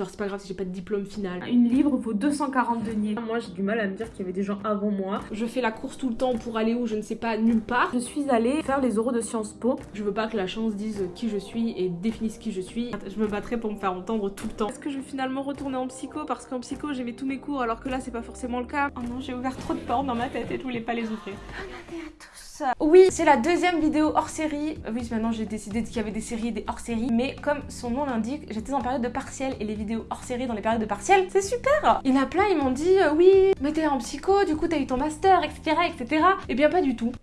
Genre c'est pas grave si j'ai pas de diplôme final. Une livre vaut 240 deniers. Moi j'ai du mal à me dire qu'il y avait des gens avant moi. Je fais la course tout le temps pour aller où je ne sais pas nulle part. Je suis allée faire les oraux de Sciences Po. Je veux pas que la chance dise qui je suis et définisse qui je suis. Je me battrai pour me faire entendre tout le temps. Est-ce que je vais finalement retourner en psycho parce qu'en psycho j'aimais tous mes cours alors que là c'est pas forcément le cas? Oh non j'ai ouvert trop de portes dans ma tête et je voulais pas les ouvrir. à tous. Oui, c'est la deuxième vidéo hors série. Oui, maintenant j'ai décidé qu'il y avait des séries et des hors séries. Mais comme son nom l'indique, j'étais en période de partiel et les vidéos hors série dans les périodes de partiel, c'est super Il y en a plein, ils m'ont dit euh, oui, mais t'es en psycho, du coup t'as eu ton master, etc. etc. Et bien pas du tout.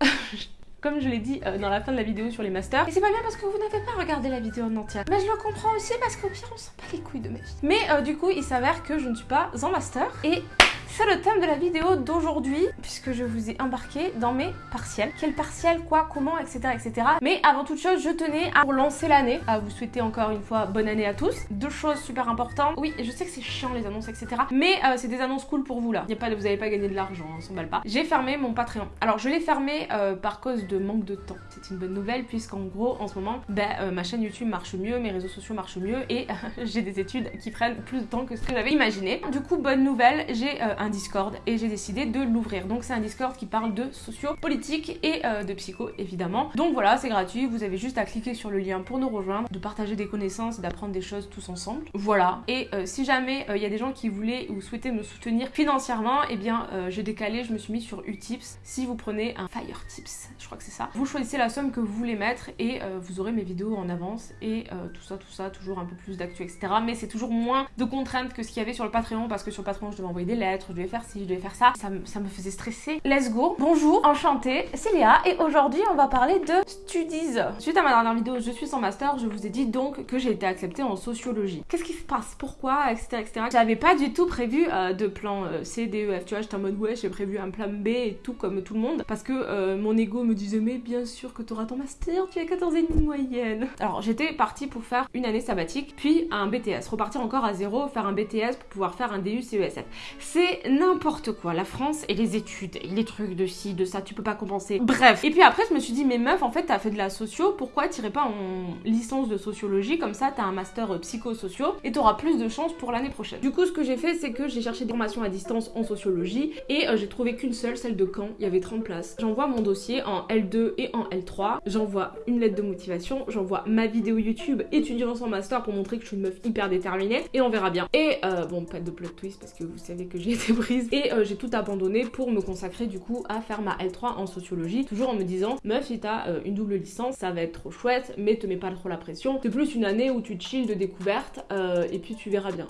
comme je l'ai dit euh, dans la fin de la vidéo sur les masters. Et c'est pas bien parce que vous n'avez pas regardé la vidéo en entière. Mais je le comprends aussi parce qu'au pire, on sent pas les couilles de ma vie. Mais euh, du coup, il s'avère que je ne suis pas en master. Et c'est le thème de la vidéo d'aujourd'hui, puisque je vous ai embarqué dans mes partiels. Quel partiel, quoi, comment, etc. etc. Mais avant toute chose, je tenais à relancer l'année, à vous souhaiter encore une fois bonne année à tous. Deux choses super importantes. Oui, je sais que c'est chiant les annonces, etc. Mais euh, c'est des annonces cool pour vous là. A pas vous n'allez pas gagner de l'argent, on s'en balle pas. J'ai fermé mon Patreon. Alors je l'ai fermé euh, par cause de manque de temps. C'est une bonne nouvelle, puisqu'en gros, en ce moment, ben, euh, ma chaîne YouTube marche mieux, mes réseaux sociaux marchent mieux, et j'ai des études qui prennent plus de temps que ce que j'avais imaginé. Du coup, bonne nouvelle, j'ai un Discord et j'ai décidé de l'ouvrir. Donc c'est un Discord qui parle de socio-politique et euh, de psycho évidemment. Donc voilà, c'est gratuit, vous avez juste à cliquer sur le lien pour nous rejoindre, de partager des connaissances, d'apprendre des choses tous ensemble. Voilà. Et euh, si jamais euh, il y a des gens qui voulaient ou souhaitaient me soutenir financièrement, et eh bien j'ai décalé, je me suis mis sur Utips. Si vous prenez un Fire Tips, je crois que c'est ça, vous choisissez la somme que vous voulez mettre et vous aurez mes vidéos en avance et tout ça, tout ça, toujours un peu plus d'actu, etc. Mais c'est toujours moins de contraintes que ce qu'il y avait sur le Patreon parce que sur le Patreon je devais envoyer des lettres, je devais faire si je devais faire ça. Ça, me faisait stresser. Let's go. Bonjour, enchantée, c'est Léa et aujourd'hui on va parler de studies. Suite à ma dernière vidéo Je suis sans master, je vous ai dit donc que j'ai été acceptée en sociologie. Qu'est-ce qui se passe? Pourquoi? Etc. etc. J'avais pas du tout prévu euh, de plan euh, C, D, E, F. Tu vois, j'étais en mode ouais, j'ai prévu un plan B et tout comme tout le monde parce que euh, mon ego me disait mais bien sûr que tu auras ton master, tu as 14 et demi moyenne. Alors j'étais partie pour faire une année sabbatique puis un BTS, repartir encore à zéro, faire un BTS pour pouvoir faire un DU CESF. C'est n'importe quoi la France et les études, et les trucs de ci, de ça, tu peux pas compenser. Bref. Et puis après, je me suis dit, mais meuf, en fait, t'as fait de la socio, pourquoi t'irais pas en licence de sociologie? Comme ça, t'as un master euh, psycho-socio et t'auras plus de chance pour l'année prochaine. Du coup, ce que j'ai fait, c'est que j'ai cherché des formations à distance en sociologie et euh, j'ai trouvé qu'une seule, celle de Caen. Il y avait 30 places. J'envoie mon dossier en L2 et en L3. J'envoie une lettre de motivation. J'envoie ma vidéo YouTube étudiant son master pour montrer que je suis une meuf hyper déterminée et on verra bien. Et euh, bon, pas de plot twist parce que vous savez que j'ai été et j'ai tout abandonné pour me consacrer du coup à faire ma L3 en sociologie, toujours en me disant meuf si t'as euh, une double licence ça va être trop chouette mais te mets pas trop la pression, c'est plus une année où tu chill de découverte euh, et puis tu verras bien.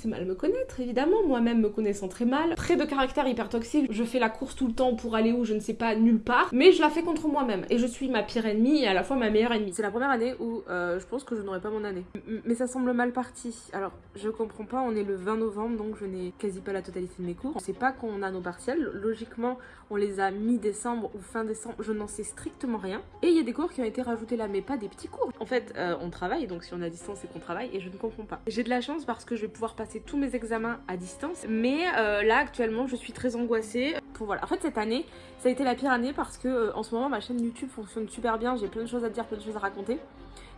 C'est mal me connaître, évidemment, moi-même me connaissant très mal. Très de caractère hyper toxique, je fais la course tout le temps pour aller où je ne sais pas, nulle part, mais je la fais contre moi-même. Et je suis ma pire ennemie et à la fois ma meilleure ennemie. C'est la première année où euh, je pense que je n'aurai pas mon année. mais ça semble mal parti. Alors, je comprends pas, on est le 20 novembre, donc je n'ai quasi pas la totalité de mes cours. On sait pas quand on a nos partiels. Logiquement, on les a mi-décembre ou fin décembre, je n'en sais strictement rien. Et il y a des cours qui ont été rajoutés là, mais pas des petits cours. En fait, euh, on travaille, donc si on a distance, c'est qu'on travaille, et je ne comprends pas. J'ai de la chance parce que je vais pouvoir passer tous mes examens à distance. Mais euh, là actuellement je suis très angoissée. Pour voilà. En fait cette année ça a été la pire année parce que euh, en ce moment ma chaîne YouTube fonctionne super bien. J'ai plein de choses à dire, plein de choses à raconter.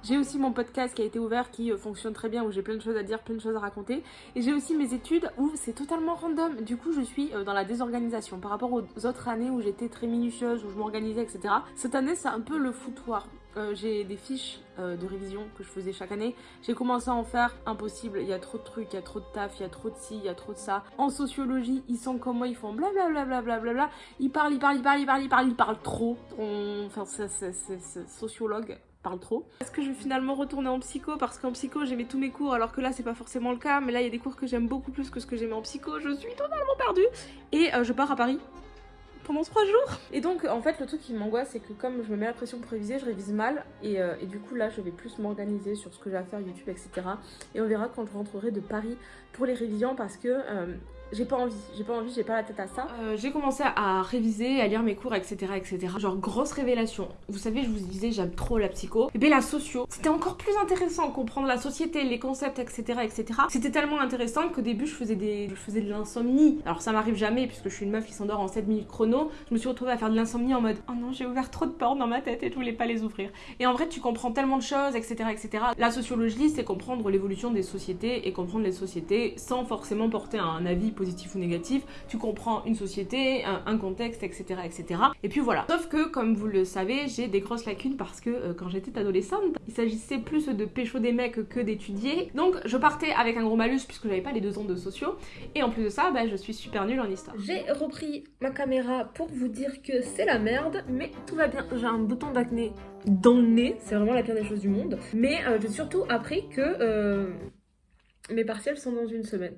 J'ai aussi mon podcast qui a été ouvert qui euh, fonctionne très bien où j'ai plein de choses à dire, plein de choses à raconter. Et j'ai aussi mes études où c'est totalement random. Du coup je suis dans la désorganisation par rapport aux autres années où j'étais très minutieuse, où je m'organisais etc. Cette année c'est un peu le foutoir. Euh, j'ai des fiches euh, de révision que je faisais chaque année. J'ai commencé à en faire impossible. Il y a trop de trucs, il y a trop de taf, il y a trop de ci, il y a trop de ça. En sociologie, ils sont comme moi, ils font blablabla. Bla bla bla ils parlent, ils parlent, ils parlent, ils parlent, ils parlent, ils parlent trop. Enfin, c'est sociologue parle trop. Est-ce que je vais finalement retourner en psycho parce qu'en psycho j'aimais tous mes cours alors que là c'est pas forcément le cas mais là il y a des cours que j'aime beaucoup plus que ce que j'aimais en psycho, je suis totalement perdue et euh, je pars à Paris pendant trois jours. Et donc en fait le truc qui m'angoisse c'est que comme je me mets la pression pour réviser, je révise mal et, euh, et du coup là je vais plus m'organiser sur ce que j'ai à faire YouTube etc. Et on verra quand je rentrerai de Paris pour les révisions parce que euh, j'ai pas envie, j'ai pas envie, j'ai pas la tête à ça. Euh, j'ai commencé à réviser, à lire mes cours, etc., etc. Genre grosse révélation. Vous savez, je vous disais, j'aime trop la psycho. Et bien la socio, c'était encore plus intéressant, comprendre la société, les concepts, etc., etc. C'était tellement intéressant qu'au début, je faisais des, je faisais de l'insomnie. Alors ça m'arrive jamais puisque je suis une meuf qui s'endort en 7 minutes chrono. Je me suis retrouvée à faire de l'insomnie en mode, oh non, j'ai ouvert trop de portes dans ma tête et je voulais pas les ouvrir. Et en vrai, tu comprends tellement de choses, etc., etc. La sociologie, c'est comprendre l'évolution des sociétés et comprendre les sociétés sans forcément porter un avis positif ou négatif. Tu comprends une société, un, contexte, etc., etc. Et puis voilà. Sauf que, comme vous le savez, j'ai des grosses lacunes parce que euh, quand j'étais adolescente, il s'agissait plus de pécho des mecs que d'étudier. Donc, je partais avec un gros malus puisque j'avais pas les deux ans de sociaux. Et en plus de ça, bah, je suis super nulle en histoire. J'ai repris ma caméra pour vous dire que c'est la merde, mais tout va bien. J'ai un bouton d'acné dans le nez, c'est vraiment la pire des choses du monde. Mais euh, j'ai surtout appris que euh, mes partiels sont dans une semaine.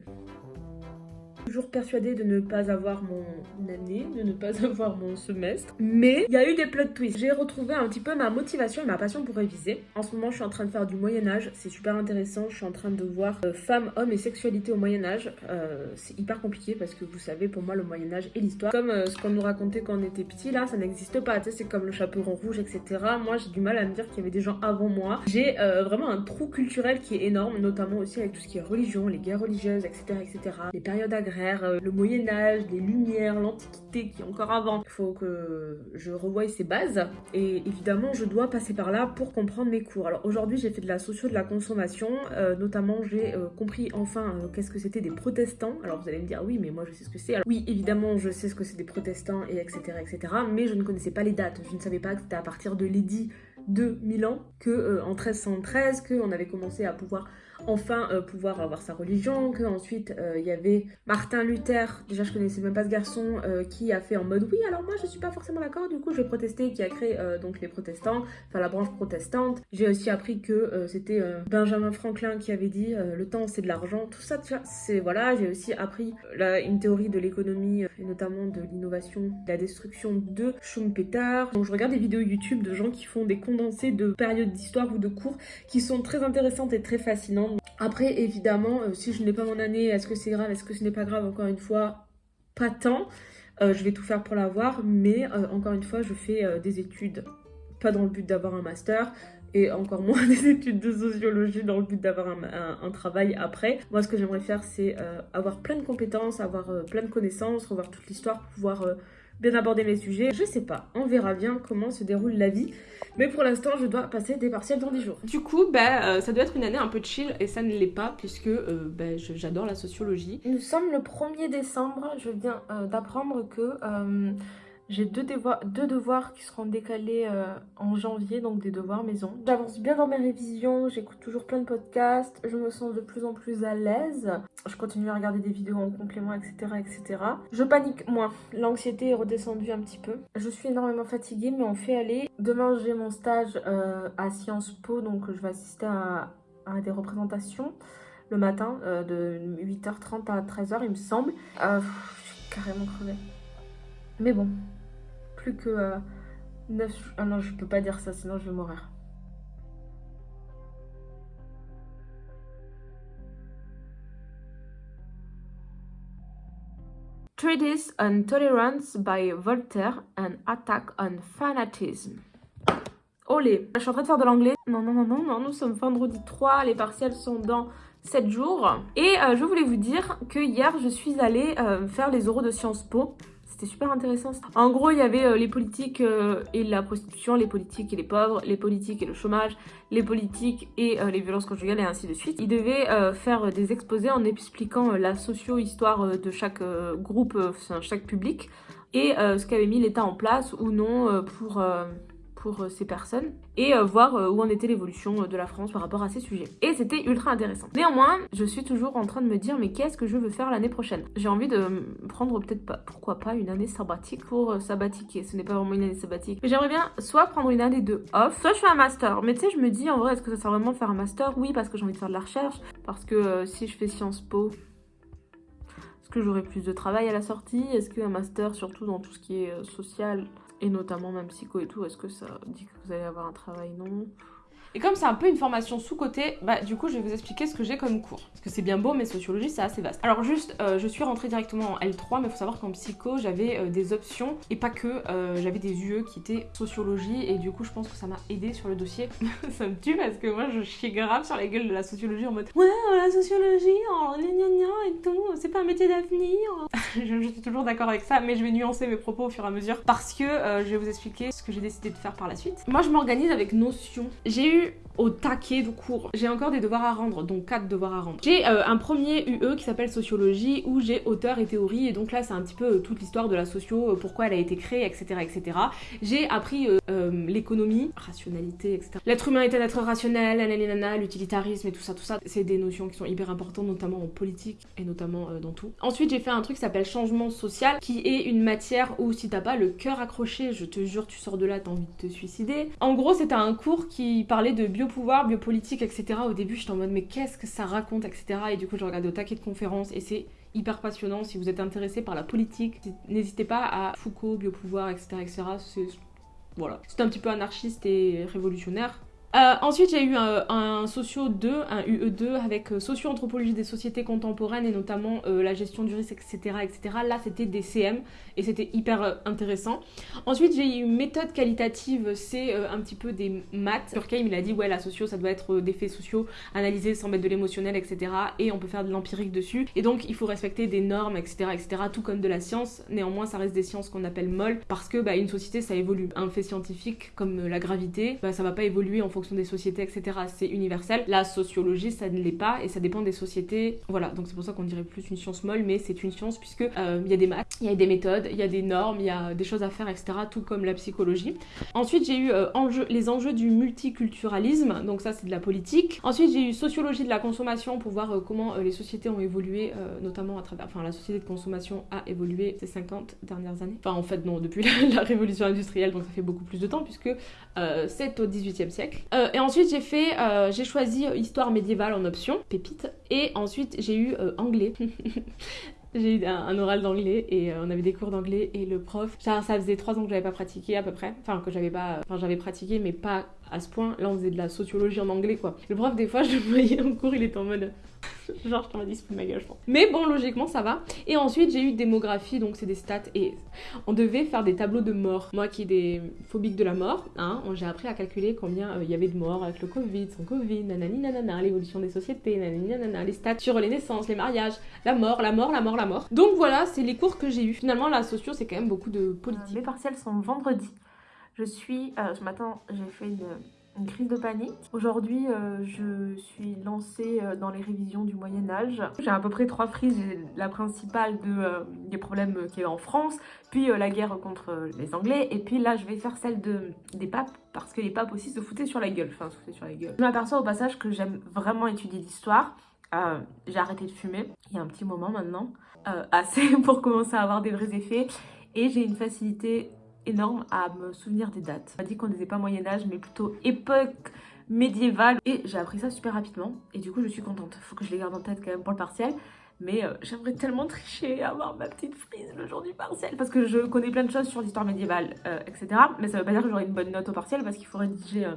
Toujours persuadée de ne pas avoir mon année, de ne pas avoir mon semestre. Mais il y a eu des plot twists. J'ai retrouvé un petit peu ma motivation et ma passion pour réviser. En ce moment, je suis en train de faire du Moyen-Âge. C'est super intéressant. Je suis en train de voir euh, femmes, hommes et sexualité au Moyen-Âge. Euh, c'est hyper compliqué parce que vous savez, pour moi, le Moyen-Âge et l'histoire, comme euh, ce qu'on nous racontait quand on était petit, là, ça n'existe pas. Tu sais, c'est comme le chaperon rouge, etc. Moi, j'ai du mal à me dire qu'il y avait des gens avant moi. J'ai vraiment un trou culturel qui est énorme, notamment aussi avec tout ce qui est religion, les guerres religieuses, etc., etc. Les périodes agraires euh, le Moyen-Âge, les Lumières, l'Antiquité qui est encore avant. Il faut que je revoie ces bases et évidemment je dois passer par là pour comprendre mes cours. Alors aujourd'hui j'ai fait de la socio de la consommation, euh, notamment j'ai euh, compris enfin qu'est-ce que c'était des protestants. Alors vous allez me dire oui mais moi je sais ce que c'est. Oui évidemment je sais ce que c'est des protestants et etc etc mais je ne connaissais pas les dates. Je ne savais pas que c'était à partir de l'édit de Milan que en 1313 qu'on avait commencé à pouvoir enfin euh, pouvoir avoir sa religion, que ensuite euh, il y avait Martin Luther, déjà je connaissais même pas ce garçon, euh, qui a fait en mode oui alors moi je suis pas forcément d'accord, du coup je vais protester, qui a créé donc les protestants, enfin la branche protestante. J'ai aussi appris que c'était Benjamin Franklin qui avait dit le temps c'est de l'argent, tout ça c'est voilà, j'ai aussi appris une théorie de l'économie et notamment de l'innovation, de la destruction de Schumpeter. Donc je regarde des vidéos YouTube de gens qui font des condensés de périodes d'histoire ou de cours qui sont très intéressantes et très fascinantes. Après, évidemment, euh, si je n'ai pas mon année, est-ce que c'est grave, est-ce que ce n'est pas grave Encore une fois, pas tant. Euh, je vais tout faire pour l'avoir, mais euh, encore une fois, je fais des études, pas dans le but d'avoir un master, et encore moins des études de sociologie dans le but d'avoir un, travail après. Moi, ce que j'aimerais faire, c'est avoir plein de compétences, avoir plein de connaissances, revoir toute l'histoire, pouvoir bien aborder mes sujets. Je sais pas, on verra bien comment se déroule la vie. Mais pour l'instant, je dois passer des partiels dans 10 jours. Du coup, bah, euh, ça doit être une année un peu chill et ça ne l'est pas puisque euh, bah, j'adore la sociologie. Nous sommes le 1er décembre. Je viens euh, d'apprendre que j'ai deux, devoirs qui seront décalés euh, en janvier, donc des devoirs maison. J'avance bien dans mes révisions, j'écoute toujours plein de podcasts, je me sens de plus en plus à l'aise. Je continue à regarder des vidéos en complément, etc. etc. Je panique moins, l'anxiété est redescendue un petit peu. Je suis énormément fatiguée, mais on fait aller. Demain, j'ai mon stage euh, à Sciences Po, donc je vais assister à, des représentations le matin euh, de 8h30 à 13h, il me semble. je suis carrément crevée. Mais bon, plus que 9... Euh, ah non, je peux pas dire ça, sinon je vais mourir. Treatise on Tolerance by Voltaire, An Attack on Fanatism. Olé, je suis en train de faire de l'anglais. Non, non, non, non, non, nous sommes vendredi 3, les partiels sont dans 7 jours. Et euh, je voulais vous dire que hier, je suis allée euh, faire les oraux de Sciences Po. C'était super intéressant. En gros, il y avait euh, les politiques euh, et la prostitution, les politiques et les pauvres, les politiques et le chômage, les politiques et euh, les violences conjugales et ainsi de suite. Ils devaient faire des exposés en expliquant la socio-histoire de chaque groupe, chaque public et ce qu'avait mis l'État en place ou non pour pour euh, ces personnes et euh, voir euh, où en était l'évolution de la France par rapport à ces sujets. Et c'était ultra intéressant. Néanmoins, je suis toujours en train de me dire mais qu'est-ce que je veux faire l'année prochaine? J'ai envie de prendre peut-être pas, pourquoi pas une année sabbatique pour sabbatiquer. Ce n'est pas vraiment une année sabbatique. Mais j'aimerais bien soit prendre une année de off, soit je fais un master. Mais tu sais, je me dis en vrai, est-ce que ça sert vraiment de faire un master? Oui, parce que j'ai envie de faire de la recherche. Parce que si je fais Sciences Po, est-ce que j'aurai plus de travail à la sortie? Est-ce qu'un master, surtout dans tout ce qui est social, et notamment même psycho et tout, est-ce que ça dit que vous allez avoir un travail? Non. Et comme c'est un peu une formation sous-côté, bah du coup je vais vous expliquer ce que j'ai comme cours. Parce que c'est bien beau, mais sociologie c'est assez vaste. Alors juste, euh, je suis rentrée directement en L3, mais il faut savoir qu'en psycho j'avais euh, des options et pas que, euh, j'avais des UE qui étaient sociologie et du coup je pense que ça m'a aidé sur le dossier. ça me tue parce que moi je chie grave sur la gueule de la sociologie en mode ouais la sociologie, oh, gna gna et tout, c'est pas un métier d'avenir. je, suis toujours d'accord avec ça, mais je vais nuancer mes propos au fur et à mesure parce que je vais vous expliquer ce que j'ai décidé de faire par la suite. Moi je m'organise avec Notion. J'ai eu au taquet de cours. J'ai encore des devoirs à rendre, donc 4 devoirs à rendre. J'ai euh, un premier UE qui s'appelle sociologie où j'ai auteur et théorie et donc là c'est un petit peu euh, toute l'histoire de la socio, euh, pourquoi elle a été créée, etc. etc. J'ai appris l'économie, rationalité, etc. L'être humain est un être rationnel, l'utilitarisme et tout ça, tout ça. C'est des notions qui sont hyper importantes notamment en politique et notamment dans tout. Ensuite j'ai fait un truc qui s'appelle changement social qui est une matière où si t'as pas le cœur accroché, je te jure tu sors de là, t'as envie de te suicider. En gros c'était un cours qui parlait de bio pouvoir biopolitique, etc. Au début, j'étais en mode, mais qu'est-ce que ça raconte, etc. Et du coup, je regardais au taquet de conférences et c'est hyper passionnant. Si vous êtes intéressé par la politique, n'hésitez pas à Foucault, biopouvoir, etc. etc. C'est voilà. C'est un petit peu anarchiste et révolutionnaire. Euh, ensuite, j'ai eu un, socio 2, un UE2 avec euh, socio-anthropologie des sociétés contemporaines et notamment euh, la gestion du risque, etc. etc. Là, c'était des CM et c'était hyper intéressant. Ensuite, j'ai eu une méthode qualitative, c'est un petit peu des maths. Durkheim, il a dit, ouais, la socio, ça doit être des faits sociaux analysés sans mettre de l'émotionnel, etc. Et on peut faire de l'empirique dessus. Et donc, il faut respecter des normes, etc., etc. Tout comme de la science. Néanmoins, ça reste des sciences qu'on appelle molles parce que bah, une société, ça évolue. Un fait scientifique comme la gravité, bah, ça va pas évoluer en fonction des sociétés, etc. C'est universel. La sociologie, ça ne l'est pas et ça dépend des sociétés. Voilà, donc c'est pour ça qu'on dirait plus une science molle, mais c'est une science puisque euh, il y a des maths, il y a des méthodes, il y a des normes, il y a des choses à faire, etc. Tout comme la psychologie. Ensuite, j'ai eu euh, les enjeux du multiculturalisme, donc ça c'est de la politique. Ensuite, j'ai eu sociologie de la consommation pour voir euh, comment les sociétés ont évolué, notamment à travers, enfin la société de consommation a évolué ces 50 dernières années. Enfin en fait non, depuis la, la révolution industrielle, donc ça fait beaucoup plus de temps puisque c'est au 18e siècle. Et ensuite, j'ai fait, j'ai choisi histoire médiévale en option, pépite. Et ensuite, j'ai eu anglais. j'ai eu un, oral d'anglais et on avait des cours d'anglais et le prof, ça, ça faisait trois ans que j'avais pas pratiqué à peu près, enfin que j'avais pas, enfin j'avais pratiqué mais pas à ce point. Là on faisait de la sociologie en anglais quoi. Le prof des fois je le voyais en cours, il était en mode Genre, je t'en dit, ma gueule, je pense. Mais bon, logiquement, ça va. Et ensuite, j'ai eu démographie, donc c'est des stats. Et on devait faire des tableaux de mort. Moi qui ai des phobiques de la mort, hein, j'ai appris à calculer combien euh, il y avait de morts avec le Covid, sans Covid, nanani nanana, l'évolution des sociétés, nanani nanana, les stats sur les naissances, les mariages, la mort, la mort, la mort, la mort. Donc voilà, c'est les cours que j'ai eu. Finalement, la socio, c'est quand même beaucoup de politique. mes partiels sont vendredi. Je suis, euh, ce matin, j'ai fait une crise de panique. Aujourd'hui, euh, je suis lancée euh, dans les révisions du Moyen-Âge. J'ai à peu près trois frises. La principale de, des problèmes qu'il y a en France, puis la guerre contre les Anglais, et puis là, je vais faire celle de, des papes, parce que les papes aussi se foutaient sur la gueule. Enfin, se foutaient sur la gueule. Je m'aperçois au passage que j'aime vraiment étudier l'histoire. J'ai arrêté de fumer, il y a un petit moment maintenant, assez pour commencer à avoir des vrais effets. Et j'ai une facilité énorme à me souvenir des dates. On m'a dit qu'on disait pas Moyen-Âge, mais plutôt époque médiévale. Et j'ai appris ça super rapidement. Et du coup, je suis contente. Faut que je les garde en tête quand même pour le partiel. Mais euh, j'aimerais tellement tricher, avoir ma petite frise le jour du partiel. Parce que je connais plein de choses sur l'histoire médiévale, euh, etc. Mais ça veut pas dire que j'aurai une bonne note au partiel parce qu'il faut rédiger euh,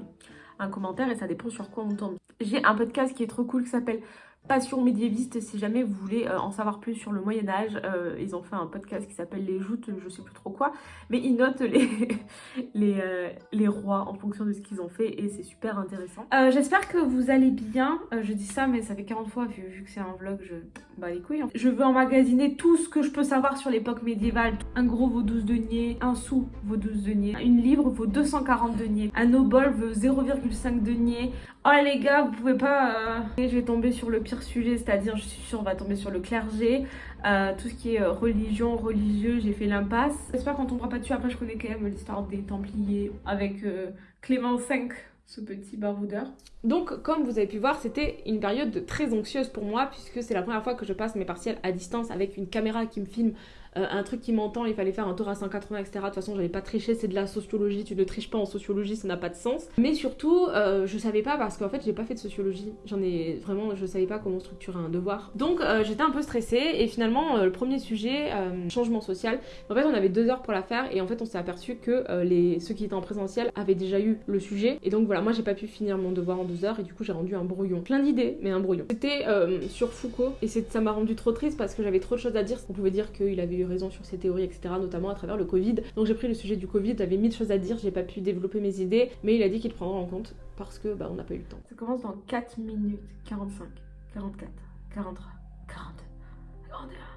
un commentaire et ça dépend sur quoi on tombe. J'ai un podcast qui est trop cool qui s'appelle Passion médiéviste, si jamais vous voulez euh, en savoir plus sur le Moyen-Âge, euh, ils ont fait un podcast qui s'appelle Les Joutes, je sais plus trop quoi, mais ils notent les, les, euh, les rois en fonction de ce qu'ils ont fait et c'est super intéressant. J'espère que vous allez bien, je dis ça mais ça fait 40 fois vu, vu que c'est un vlog, je bah les couilles. Hein. Je veux emmagasiner tout ce que je peux savoir sur l'époque médiévale. Un gros vaut 12 deniers, un sou vaut 12 deniers, une livre vaut 240 deniers, un obol vaut 0,5 deniers. Oh les gars, vous pouvez pas... Je vais tomber sur le pire sujet, c'est-à-dire je suis sûre on va tomber sur le clergé, euh, tout ce qui est euh, religion, religieux, j'ai fait l'impasse. J'espère qu'on tombera pas dessus, après je connais quand même l'histoire des Templiers avec euh, Clément V, ce petit baroudeur. Donc comme vous avez pu voir, c'était une période très anxieuse pour moi puisque c'est la première fois que je passe mes partiels à distance avec une caméra qui me filme euh, un truc qui m'entend, il fallait faire un tour à 180, etc. De toute façon, j'avais pas triché, c'est de la sociologie, tu ne triches pas en sociologie, ça n'a pas de sens. Mais surtout, euh, je savais pas parce qu'en fait, j'ai pas fait de sociologie. J'en ai vraiment, je savais pas comment structurer un devoir. Donc, euh, j'étais un peu stressée et finalement, le premier sujet, changement social, en fait, on avait deux heures pour la faire et en fait, on s'est aperçu que les, ceux qui étaient en présentiel avaient déjà eu le sujet. Et donc, voilà, moi, j'ai pas pu finir mon devoir en deux heures et du coup, j'ai rendu un brouillon. Plein d'idées, mais un brouillon. C'était sur Foucault et ça m'a rendu trop triste parce que j'avais trop de choses à dire. On pouvait dire qu'il avait eu raison sur ses théories, etc., notamment à travers le Covid. Donc j'ai pris le sujet du Covid, j'avais mille choses à dire, j'ai pas pu développer mes idées, mais il a dit qu'il prendra en compte parce que bah, on n'a pas eu le temps. Ça commence dans 4 minutes 45, 44, 43, 42, 41.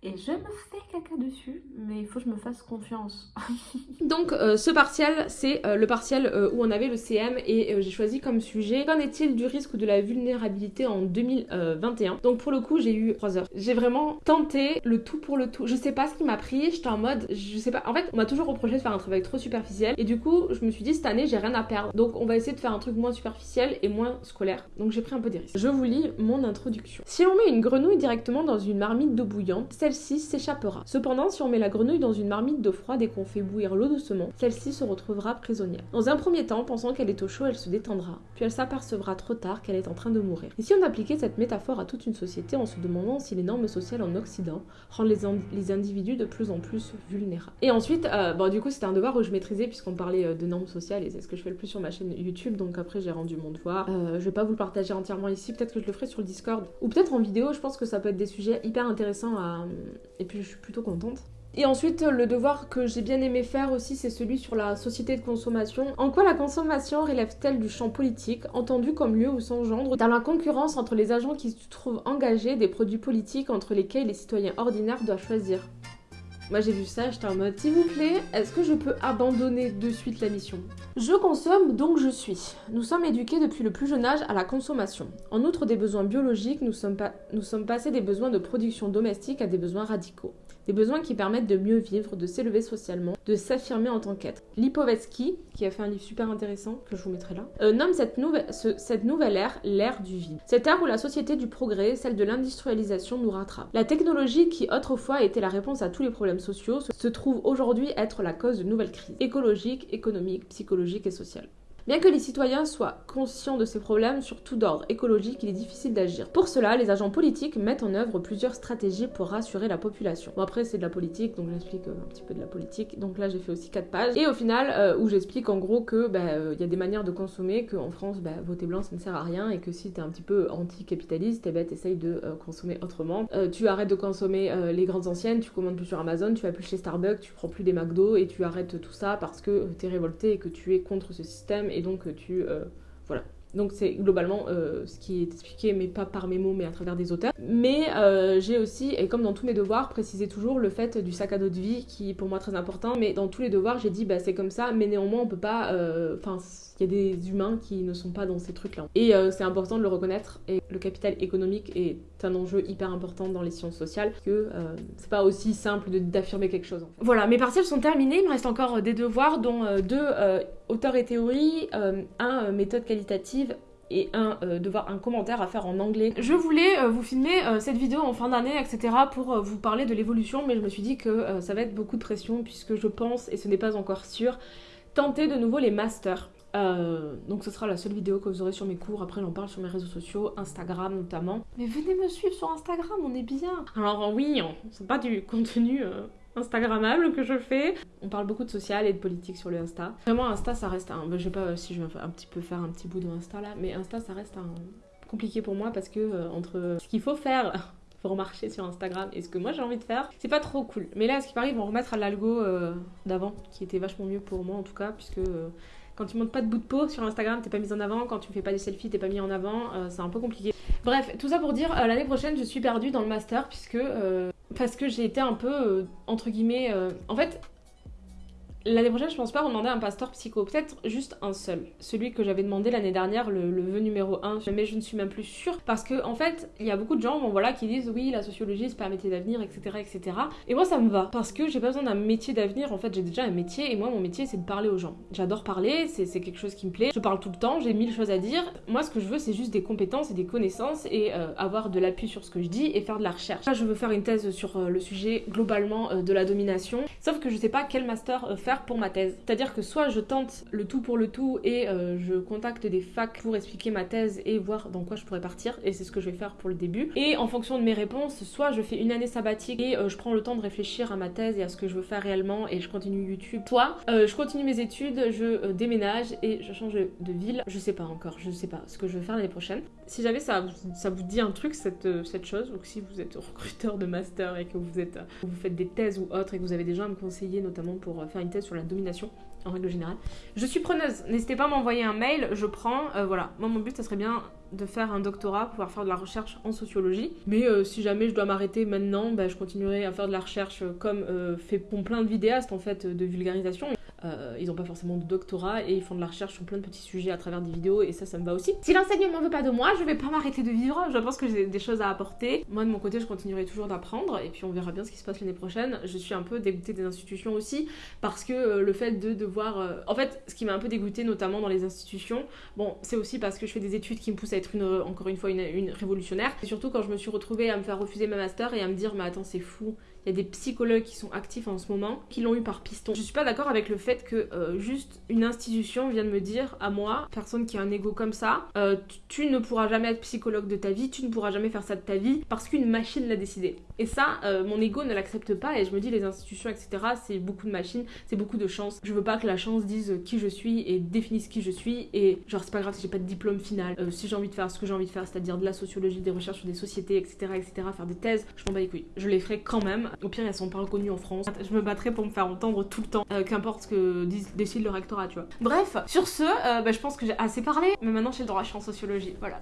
Et je me fais caca dessus, mais il faut que je me fasse confiance. Donc euh, ce partiel, c'est euh, le partiel euh, où on avait le CM et j'ai choisi comme sujet Qu'en est-il du risque de la vulnérabilité en 2021 Donc pour le coup, j'ai eu 3 heures. J'ai vraiment tenté le tout pour le tout. Je sais pas ce qui m'a pris, j'étais en mode, je sais pas. En fait, on m'a toujours reproché de faire un travail trop superficiel et du coup, je me suis dit cette année, j'ai rien à perdre. Donc on va essayer de faire un truc moins superficiel et moins scolaire. Donc j'ai pris un peu des risques. Je vous lis mon introduction. Si on met une grenouille directement dans une marmite d'eau bouillante, celle-ci s'échappera. Cependant, si on met la grenouille dans une marmite d'eau froide et qu'on fait bouillir l'eau doucement, celle-ci se retrouvera prisonnière. Dans un premier temps, pensant qu'elle est au chaud, elle se détendra, puis elle s'apercevra trop tard qu'elle est en train de mourir. Et si on appliquait cette métaphore à toute une société en se demandant si les normes sociales en Occident rendent les, individus de plus en plus vulnérables? Et ensuite, euh, bon, du coup, c'était un devoir où je maîtrisais puisqu'on parlait euh, de normes sociales et c'est ce que je fais le plus sur ma chaîne YouTube, donc après j'ai rendu mon devoir. Euh, je vais pas vous le partager entièrement ici, peut-être que je le ferai sur le Discord ou peut-être en vidéo, je pense que ça peut être des sujets hyper intéressants à, et puis je suis plutôt contente. Et ensuite, le devoir que j'ai bien aimé faire aussi, c'est celui sur la société de consommation. En quoi la consommation relève-t-elle du champ politique, entendu comme lieu où s'engendre dans la concurrence entre les agents qui se trouvent engagés des produits politiques entre lesquels les citoyens ordinaires doivent choisir? Moi j'ai vu ça, j'étais en mode s'il vous plaît, est-ce que je peux abandonner de suite la mission? Je consomme donc je suis. Nous sommes éduqués depuis le plus jeune âge à la consommation. En outre des besoins biologiques, nous sommes, nous sommes passés des besoins de production domestique à des besoins radicaux. Des besoins qui permettent de mieux vivre, de s'élever socialement, de s'affirmer en tant qu'être. Lipovetsky, qui a fait un livre super intéressant, que je vous mettrai là, euh, nomme cette nouvelle, cette nouvelle ère l'ère du vide. Cette ère où la société du progrès, celle de l'industrialisation, nous rattrape. La technologie qui autrefois était la réponse à tous les problèmes sociaux se trouve aujourd'hui être la cause de nouvelles crises écologiques, économiques, psychologiques et sociales. Bien que les citoyens soient conscients de ces problèmes, surtout d'ordre écologique, il est difficile d'agir. Pour cela, les agents politiques mettent en œuvre plusieurs stratégies pour rassurer la population. Bon après c'est de la politique, donc j'explique euh, un petit peu de la politique. Donc là j'ai fait aussi 4 pages. Et au final, euh, où j'explique en gros que bah, euh, il y a des manières de consommer, qu'en France, bah, voter blanc ça ne sert à rien, et que si t'es un petit peu anti-capitaliste, eh ben, t'essayes de consommer autrement. tu arrêtes de consommer les grandes anciennes, tu commandes plus sur Amazon, tu vas plus chez Starbucks, tu prends plus des McDo, et tu arrêtes tout ça parce que t'es révolté et que tu es contre ce système et donc tu... Euh, voilà. Donc c'est globalement euh, ce qui est expliqué, mais pas par mes mots, mais à travers des auteurs. Mais euh, j'ai aussi, et comme dans tous mes devoirs, précisé toujours le fait du sac à dos de vie, qui est pour moi très important. Mais dans tous les devoirs, j'ai dit, bah c'est comme ça, mais néanmoins on peut pas... Enfin, il y a des humains qui ne sont pas dans ces trucs-là. Et c'est important de le reconnaître. Et le capital économique est un enjeu hyper important dans les sciences sociales, que c'est pas aussi simple d'affirmer quelque chose. Voilà, mes partiels sont terminés, il me reste encore des devoirs, dont deux auteur et théorie, euh, un euh, méthode qualitative et un euh, devoir un commentaire à faire en anglais. Je voulais vous filmer cette vidéo en fin d'année, etc. pour vous parler de l'évolution, mais je me suis dit que ça va être beaucoup de pression puisque je pense, et ce n'est pas encore sûr, tenter de nouveau les masters. Donc ce sera la seule vidéo que vous aurez sur mes cours, après j'en parle sur mes réseaux sociaux, Instagram notamment. Mais venez me suivre sur Instagram, on est bien Alors oui, c'est pas du contenu Instagrammable que je fais. On parle beaucoup de social et de politique sur le Insta. Vraiment, Insta, ça reste un. Je sais pas si je vais un petit peu faire un petit bout de Insta là, mais Insta, ça reste un compliqué pour moi parce que euh, entre ce qu'il faut faire pour marcher sur Instagram et ce que moi j'ai envie de faire, c'est pas trop cool. Mais là, ce qui paraît, ils vont remettre à l'algo euh, d'avant, qui était vachement mieux pour moi en tout cas, puisque euh, quand tu montes pas de bout de peau sur Instagram, t'es pas mise en avant. Quand tu fais pas des selfies, t'es pas mis en avant. c'est un peu compliqué. Bref, tout ça pour dire, l'année prochaine, je suis perdue dans le master puisque parce que j'ai été un peu, euh, entre guillemets, euh, en fait, L'année prochaine, je pense pas demander un pasteur psycho, peut-être juste un seul. Celui que j'avais demandé l'année dernière, le, le vœu numéro 1, mais je ne suis même plus sûre parce que en fait, il y a beaucoup de gens bon, voilà, qui disent oui, la sociologie c'est pas un métier d'avenir, etc., etc. Et moi, ça me va parce que j'ai pas besoin d'un métier d'avenir. En fait, j'ai déjà un métier et moi, mon métier c'est de parler aux gens. J'adore parler, c'est quelque chose qui me plaît. Je parle tout le temps, j'ai mille choses à dire. Moi, ce que je veux, c'est juste des compétences et des connaissances et euh, avoir de l'appui sur ce que je dis et faire de la recherche. Là, je veux faire une thèse sur euh, le sujet globalement euh, de la domination, sauf que je sais pas quel master faire pour ma thèse. C'est-à-dire que soit je tente le tout pour le tout et je contacte des facs pour expliquer ma thèse et voir dans quoi je pourrais partir, et c'est ce que je vais faire pour le début. Et en fonction de mes réponses, soit je fais une année sabbatique et je prends le temps de réfléchir à ma thèse et à ce que je veux faire réellement et je continue YouTube, soit je continue mes études, je déménage et je change de ville. Je sais pas encore, je sais pas ce que je vais faire l'année prochaine. Si jamais ça, vous dit un truc, cette, cette chose, ou si vous êtes recruteur de master et que vous, faites des thèses ou autres et que vous avez des gens à me conseiller, notamment pour faire une thèse sur la domination, en règle générale. Je suis preneuse, n'hésitez pas à m'envoyer un mail, je prends, euh, voilà. Moi mon but ça serait bien de faire un doctorat, pouvoir faire de la recherche en sociologie. Mais euh, si jamais je dois m'arrêter maintenant, bah, je continuerai à faire de la recherche comme euh, fait plein de vidéastes en fait de vulgarisation. Euh, ils n'ont pas forcément de doctorat et ils font de la recherche sur plein de petits sujets à travers des vidéos et ça, ça me va aussi. Si l'enseignement veut pas de moi, je vais pas m'arrêter de vivre. Je pense que j'ai des choses à apporter. Moi, de mon côté, je continuerai toujours d'apprendre et puis on verra bien ce qui se passe l'année prochaine. Je suis un peu dégoûtée des institutions aussi parce que euh, le fait de devoir. Euh, en fait, ce qui m'a un peu dégoûtée, notamment dans les institutions, bon, c'est aussi parce que je fais des études qui me poussent à être une, encore une fois une, une révolutionnaire. Et surtout quand je me suis retrouvée à me faire refuser ma master et à me dire, mais attends, c'est fou il y a des psychologues qui sont actifs en ce moment, qui l'ont eu par piston. Je suis pas d'accord avec le fait que euh, juste une institution vienne me dire à moi, personne qui a un ego comme ça, euh, tu ne pourras jamais être psychologue de ta vie, tu ne pourras jamais faire ça de ta vie, parce qu'une machine l'a décidé. Et ça, euh, mon ego ne l'accepte pas, et je me dis les institutions, etc., c'est beaucoup de machines, c'est beaucoup de chance. Je veux pas que la chance dise qui je suis et définisse qui je suis, et genre c'est pas grave si j'ai pas de diplôme final, si j'ai envie de faire ce que j'ai envie de faire, c'est-à-dire de la sociologie, des recherches sur des sociétés, etc., etc., faire des thèses, je m'en bats les couilles. Je les ferai quand même au pire, elles sont pas reconnues en France. Je me battrai pour me faire entendre tout le temps, euh, qu'importe ce que décide le rectorat, tu vois. Bref, sur ce, euh, bah, je pense que j'ai assez parlé, mais maintenant j'ai le droit, je suis en sociologie, voilà.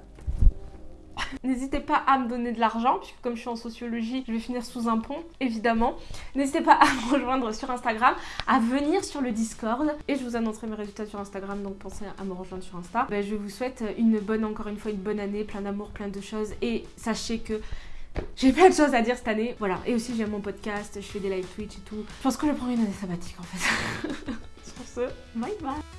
N'hésitez pas à me donner de l'argent, puisque comme je suis en sociologie, je vais finir sous un pont, évidemment. N'hésitez pas à me rejoindre sur Instagram, à venir sur le Discord, et je vous annoncerai mes résultats sur Instagram, donc pensez à me rejoindre sur Insta. Bah, je vous souhaite une bonne, encore une fois, une bonne année, plein d'amour, plein de choses, et sachez que j'ai plein de choses à dire cette année. Voilà. Et aussi, j'aime mon podcast, je fais des live Twitch et tout. Je pense que je prendre une année sabbatique en fait. Sur ce, bye bye.